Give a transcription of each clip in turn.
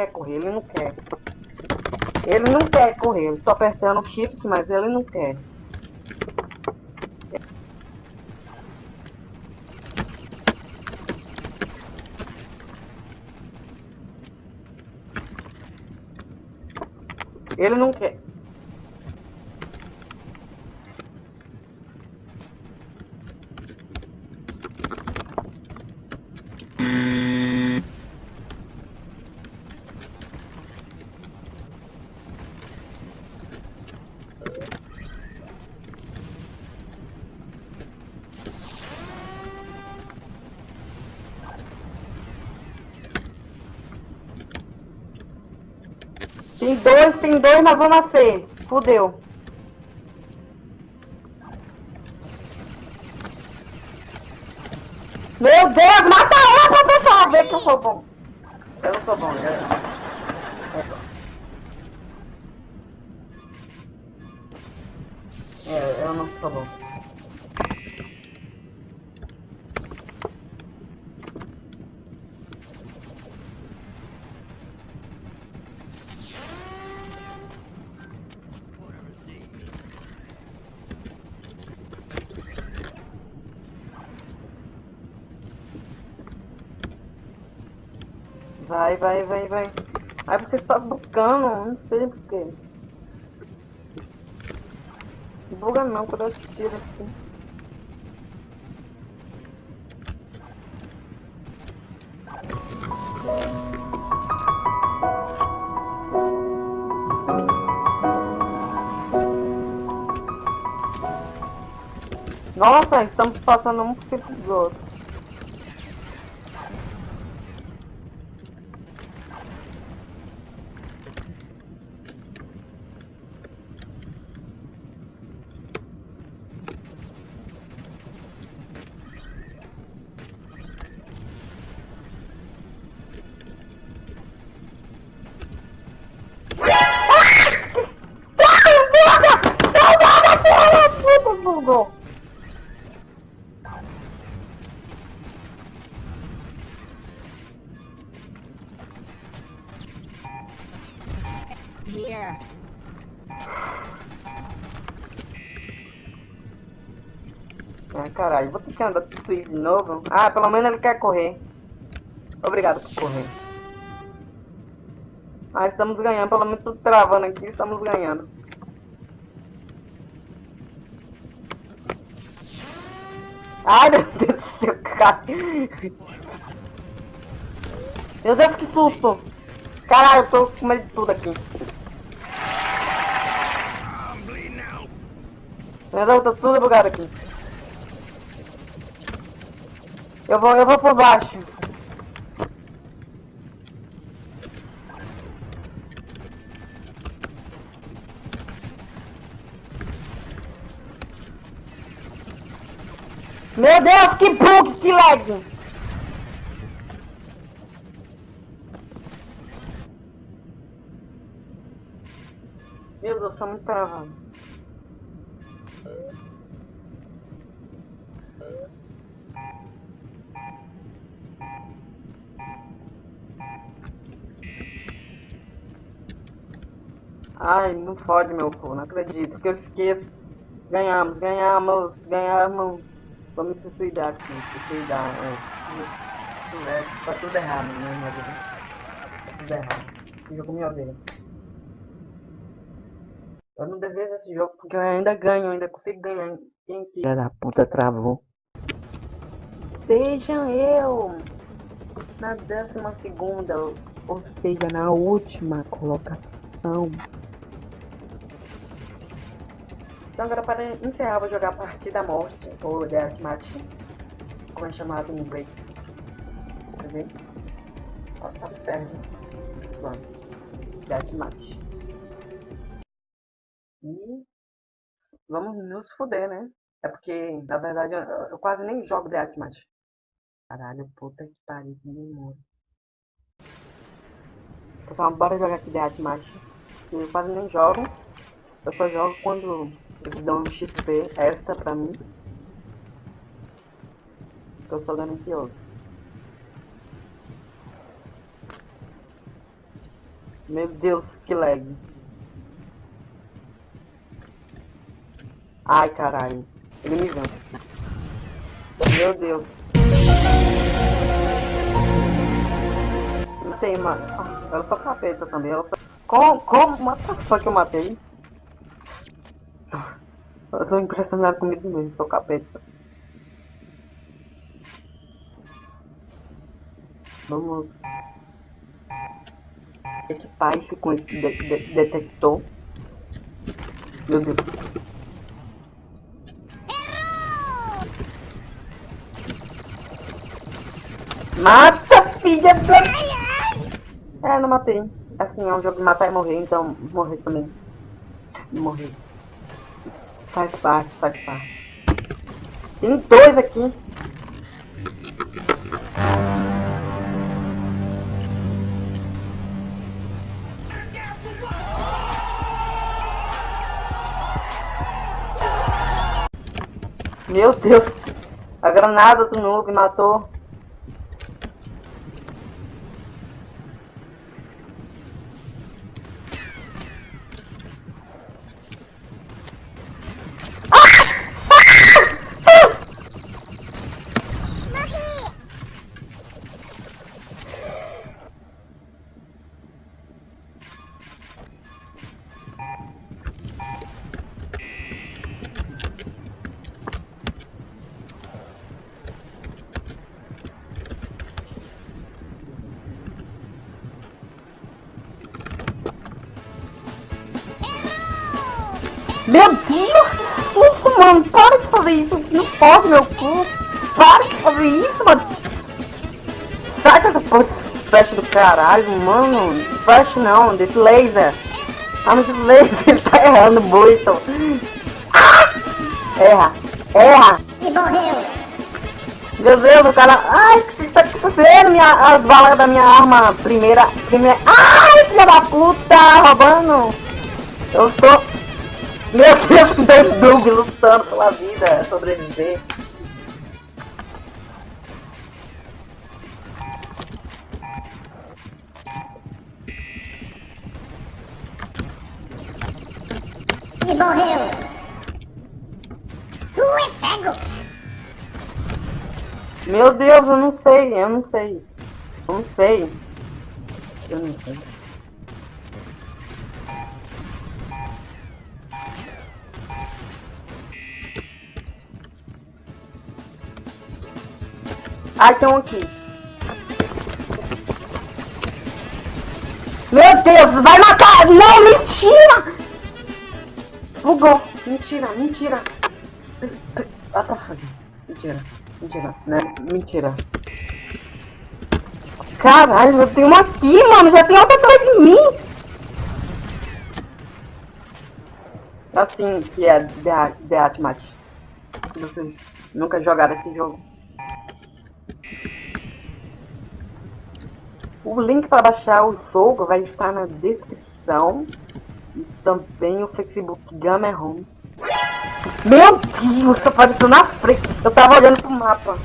quer correr, ele não quer. Ele não quer correr. Eu estou apertando shift, mas ele não quer. Ele não quer. Dois, na zona C. Fudeu. Meu Deus, mata ela pra pessoal ver que eu sou bom. Eu não sou bom, eu... É, eu não sou bom. Vai, vai, vai. Aí porque você tá buscando, não sei porquê. Buga não, quando eu tiro assim. Nossa, estamos passando um por cento dos outros. Que andar tudo isso de novo. Ah, pelo menos ele quer correr. Obrigado por correr. Ah, estamos ganhando, pelo menos tudo travando aqui, estamos ganhando. Ai, meu Deus do céu, cara. Meu Deus, que susto. Caralho, eu tô com medo de tudo aqui. Meu Deus, tá tudo bugado aqui. Eu vou, eu vou por baixo. Meu Deus, que bug, que lag! Meu Deus, tá muito travando. Ai, não fode meu cu, não acredito que eu esqueço. Ganhamos, ganhamos, ganhamos. Vamos se suicidar aqui, se suicidar. É, é, tá tudo errado, né, minha vida? Tá tudo errado. Jogo me odeia. Eu não desejo esse jogo porque eu ainda ganho, ainda consigo ganhar. Quem que... Da puta travou. Vejam eu na décima segunda, ou seja, na última colocação. Então agora para encerrar vou jogar a partida morte, ou Deathmatch, como é chamado em inglês. Quer? Ó, tá certo, pessoal. Deathmatch. E vamos nos fuder, né? É porque, na verdade, eu, quase nem jogo Deathmatch. Caralho, puta que pariu, que demônio. Pessoal, bora jogar aqui Deathmatch. Eu quase nem jogo. Eu só jogo quando dão um XP extra pra mim. Eu sou ganancioso. Meu Deus, que lag. Ai, caralho. Ele me viu. Meu Deus. Não tem, mano. Ah, eu sou capeta também. Eu sou... Como? Como? Só que eu matei. Eu sou impressionado comigo mesmo. Sou capeta. Vamos equipar isso com esse de de detector. Meu Deus. Mata, filha da... É, não matei. Assim, é um jogo de matar e morrer, então morrer também. Morrer. Faz parte, faz parte. Tem dois aqui. Meu Deus. A granada do noob matou. Meu Deus, que susto, mano. Para de fazer isso. Não pode, meu cu. Para de fazer isso, mano. Sai com essa porra desse flash do caralho, mano. Flash não, desse laser. Arma de laser, ele tá errando muito. Ah! Erra, erra. E morreu. Meu Deus, o cara... Ai, o que tá acontecendo? Minha, as balas da minha arma primeira... primeira... Ai, filha da puta, roubando. Eu estou... Meu Deus, dois Doug lutando pela vida, sobreviver. E morreu. Tu é cego. Meu Deus, eu não sei, eu não sei. Eu não sei. Eu não sei. Tem um aqui. Meu Deus, vai matar! Não, mentira! Bugou. Mentira, mentira. Ah, tá. Mentira, mentira, né? Mentira. Caralho, já tem uma aqui, mano. Já tem outra atrás de mim. Assim que é Beat Mate. Se vocês nunca jogaram esse jogo. O link para baixar o jogo vai estar na descrição. E também o Facebook Gamer Home. Meu Deus, apareceu na frente. Eu tava olhando pro mapa.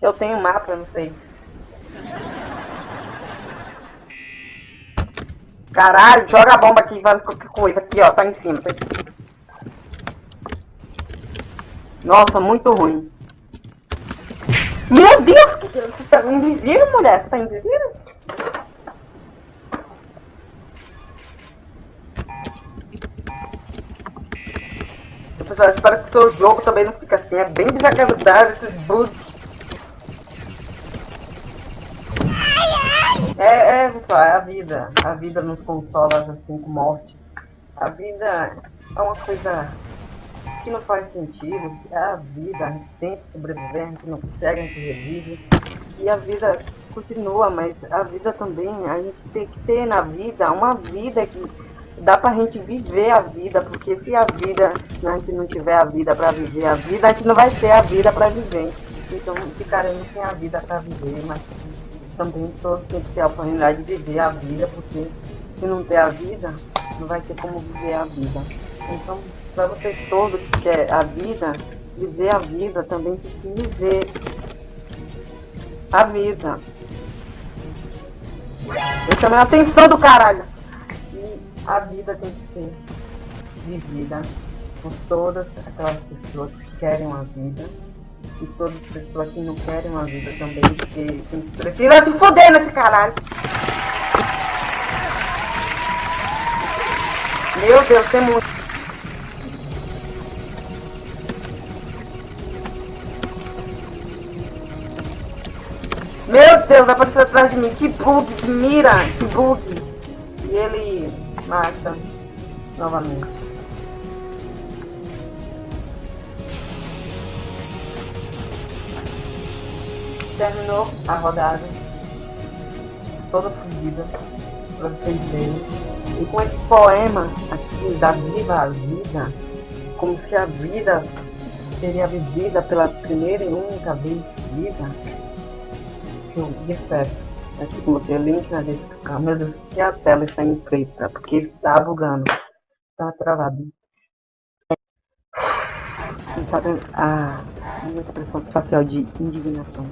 Eu tenho mapa, não sei. Caralho, joga a bomba aqui, vai qualquer coisa. Aqui, ó, tá em cima. Tá Nossa, muito ruim. Meu Deus, que você tá invisível, mulher? Você tá invisível? Pessoal, espero que o seu jogo também não fique assim. É bem desagradável esses bugs. É, é, pessoal, é a vida. A vida nos consola assim com mortes. A vida é uma coisa que não faz sentido. É a vida, a gente tenta sobreviver, a gente não consegue, a gente revive. E a vida continua, mas a vida também, a gente tem que ter na vida uma vida que dá pra gente viver a vida, porque se a vida, a gente não tiver a vida pra viver a vida, a gente não vai ter a vida pra viver. Então ficaremos sem a vida pra viver, mas também todos têm que ter a oportunidade de viver a vida, porque se não ter a vida, não vai ter como viver a vida. Então para vocês todos que querem a vida, viver a vida, também tem que viver a vida. Eu chamei a atenção do caralho. E a vida tem que ser vivida por todas aquelas pessoas que querem uma vida. E todas as pessoas que não querem uma vida também, quem precisa se foder nesse caralho. Meu Deus, tem muito. Deus, apareceu atrás de mim. Que bug, que mira, que bug. E ele mata novamente. Terminou a rodada. Toda fodida. Pra vocês verem. E com esse poema aqui da Viva a Vida, como se a vida seria vivida pela primeira e única vez vida, eu despeço aqui com você, link na descrição. Meu Deus, que a tela está em preta, porque está bugando, está travado. Não sabe a minha expressão facial de indignação.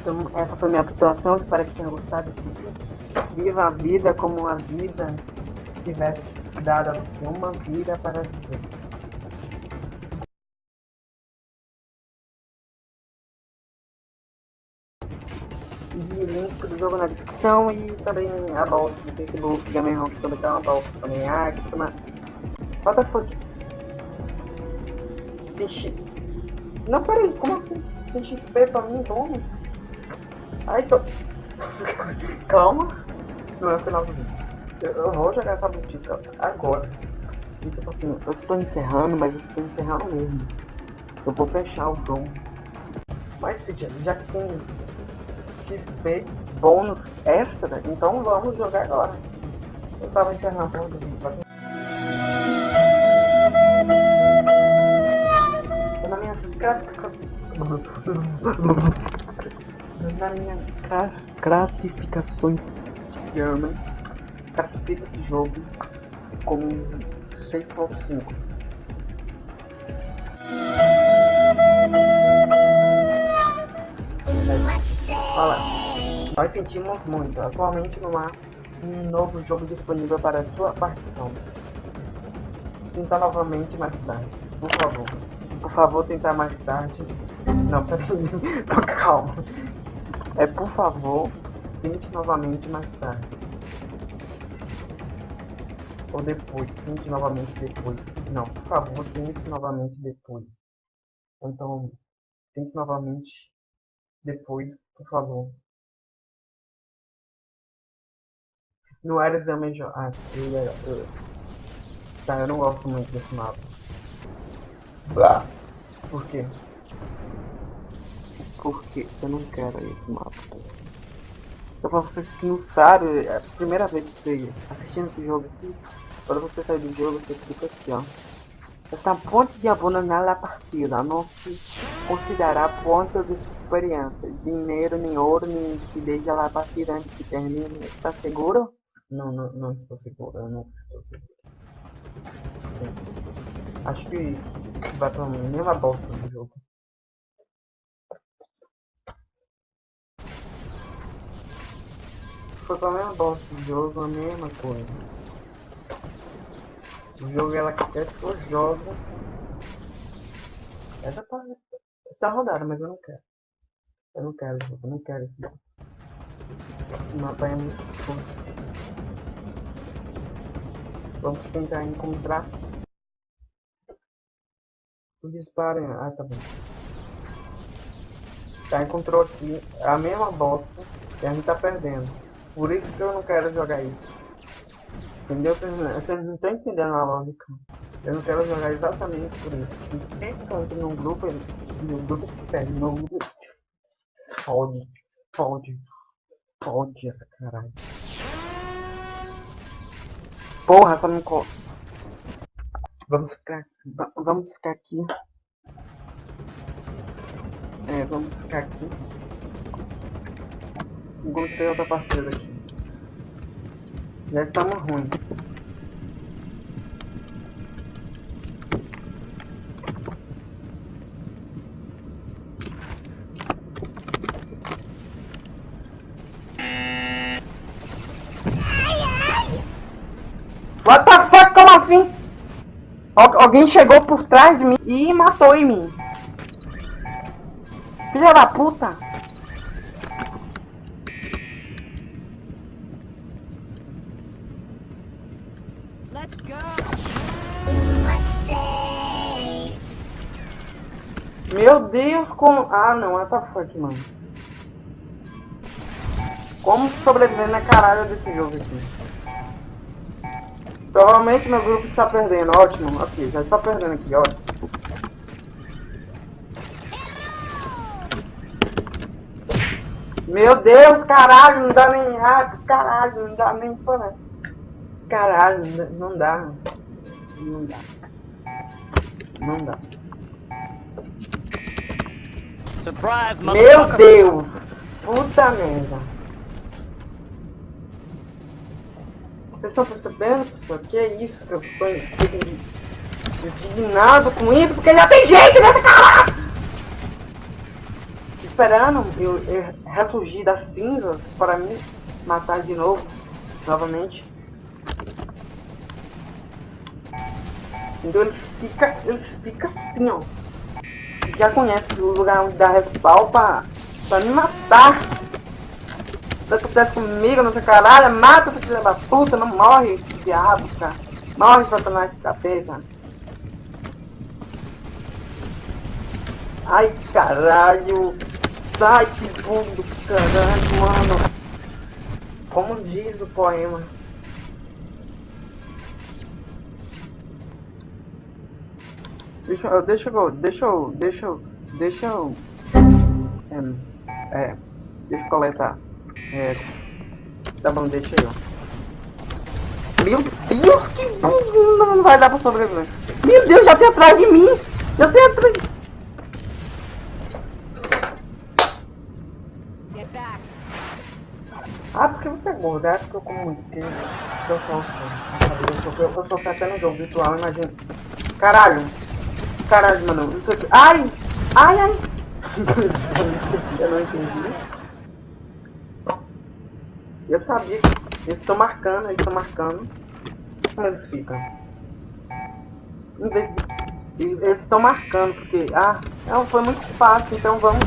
Então, essa foi minha atuação, espero que tenha gostado. Viva a vida como a vida tivesse dado a você uma vida para viver. E link do jogo na descrição e também a bolsa do Facebook, que também tem uma bolsa também. Ah, que toma. What the fuck? Não, peraí, como assim? Tem XP pra mim, bônus? Ai, tô. Calma. Não é o final do vídeo. Eu, eu vou jogar essa boutique agora. E tipo assim, eu estou encerrando, mas eu estou encerrando mesmo. Eu vou fechar o jogo. Mas já que tem XP bônus extra, então vamos jogar agora. Eu estava encerrando o. Na minha gráficas. Na minha classificações de German, classifica esse jogo como 6.5. Olha, nós sentimos muito. Atualmente não há um novo jogo disponível para sua partição. Tentar novamente mais tarde, por favor. Por favor, tentar mais tarde. Não, peraí. Calma. É por favor, tente novamente mais tarde. Ou depois, tente novamente depois. Não, por favor, tente novamente depois. Então, tente novamente depois, por favor. No era exame de... Ah, eu, eu, Tá, eu não gosto muito desse mapa. Blá. Por quê? Porque eu não quero esse mapa. Então pra vocês que não sabem, é a primeira vez que você assistindo esse jogo aqui, quando você sair do jogo, você clica aqui, ó. Esta ponte de abandonar a partida não se considerará ponto de experiência. Dinheiro, nem ouro, nem lá a partida antes que termine. Está seguro? Não, não, não estou seguro, eu não estou seguro. Acho que vai pra mesma bosta do jogo. Foi pra mesma bosta do jogo, a mesma coisa. O jogo ela quer que jogo. Essa tá. Essa rodada, mas eu não quero. Eu não quero eu não quero esse jogo. Esse mapa é muito difícil. Vamos tentar encontrar o disparo. Ah, tá bom. Tá, encontrou aqui a mesma bosta que a gente tá perdendo. Por isso que eu não quero jogar isso. Entendeu? Vocês não estão entendendo a lógica. Eu não quero jogar exatamente por isso. E sempre que eu entro num grupo, no grupo que perde, no grupo. Fode, fode, fode essa caralho. Porra, essa não corre. Vamos ficar. Vamos ficar aqui. É, vamos ficar aqui. Encontrei outra partida aqui. Já estamos ruins. What the fuck? Como assim? Algu alguém chegou por trás de mim e matou em mim. Filha da puta. Let's go. Meu Deus, como... Ah, não, what the fuck, mano. Como sobreviver na caralho desse jogo aqui? Provavelmente meu grupo está perdendo, ótimo. Ok, já está perdendo aqui, ótimo. Meu Deus, caralho, não dá nem hack, caralho, não dá nem para. Caralho, não dá- não dá. Não dá. Não dá. Surprise, Meu! Deus! Puta merda! Vocês estão percebendo, pessoal? Que é isso que eu estou indignado com isso? Porque já tem gente nessa caralho! Esperando eu, eu ressurgir das cinzas para me matar de novo, novamente. Então eles ficam eles fica assim, ó já conhece o lugar onde dá respawn pra, pra me matar. Se acontece comigo, sei caralho, mata essa filha da puta, não morre, diabo, cara. Morre, satanás de capeta. Ai, caralho. Sai, que do caralho, mano. Como diz o poema. Deixa eu, deixa eu, deixa eu, deixa eu, deixa eu, é, é, deixa eu coletar, é, tá bom, deixa eu. Meu Deus, que burro, não vai dar pra sobreviver. Meu Deus, já tem atrás de mim, já tem atrás, ah, porque você é gordo, é porque eu como muito, porque eu sou, eu sou, eu sou, eu sou até no jogo virtual, imagina. Caralho, caralho, mano, isso ai, ai, ai. eu não entendi. Eu sabia que eles estão marcando, eles estão marcando. Como eles ficam? Em vez de. Eles estão marcando, porque. Ah, não, foi muito fácil, então vamos.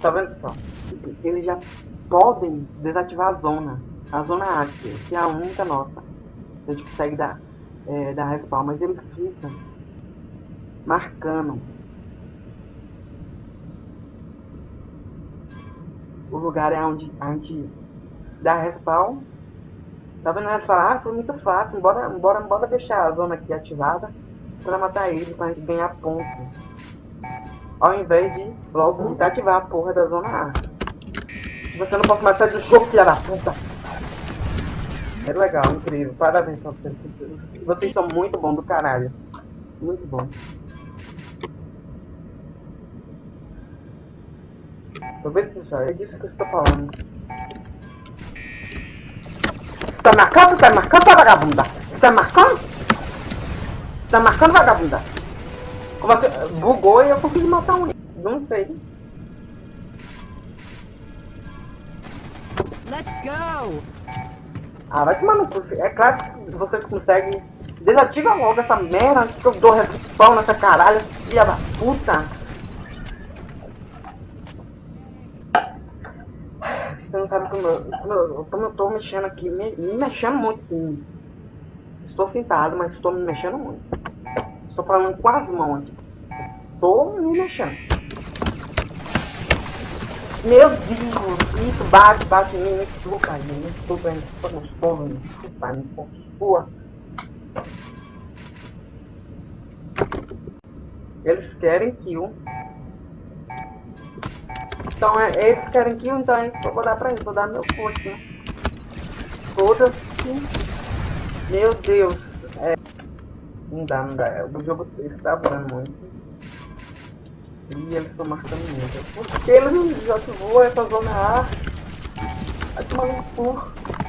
Tá vendo, pessoal? Eles já podem desativar a zona. A zona ática, que é a única nossa. A gente consegue dar, é, dar respawn, mas eles ficam marcando o lugar é onde a gente dá respawn. Tá vendo? Eles falam, ah, foi muito fácil, bora, bora, bora deixar a zona aqui ativada pra matar ele, pra gente ganhar ponto. Ao invés de logo desativar a porra da zona A. Você não pode mais sair do jogo, filha da puta. É legal, incrível. Parabéns pra vocês. Vocês são muito bons do caralho. Muito bom. Tô vendo, pessoal? É disso que eu estou falando. Você tá marcando? Você tá marcando, vagabunda? Você tá marcando? Você tá marcando, vagabunda? Como você... Bugou e eu consegui matar um. Não sei. Let's go. Ah, vai tomar no cu. É claro que vocês conseguem. Desativa logo essa merda que eu dou respawn nessa caralho, filha da puta. Você não sabe como eu, como eu, como eu tô mexendo aqui, me, me mexendo muito. Estou sentado, mas estou me mexendo muito. Estou falando com as mãos aqui. Estou me mexendo. Meu Deus, isso bate, bate em mim, me chupa, me chupa, me chupa gostoso, me chupa, me possua. Eles querem kill. Então, é, eles querem kill, então é isso que eu vou dar pra eles, vou dar meu forte, né? Foda-se. Meu Deus. É... Não dá, não dá. O jogo está voando muito. E eles estão marcando muito. Porque eles já ativou essa zona A. Vai tomar no cu.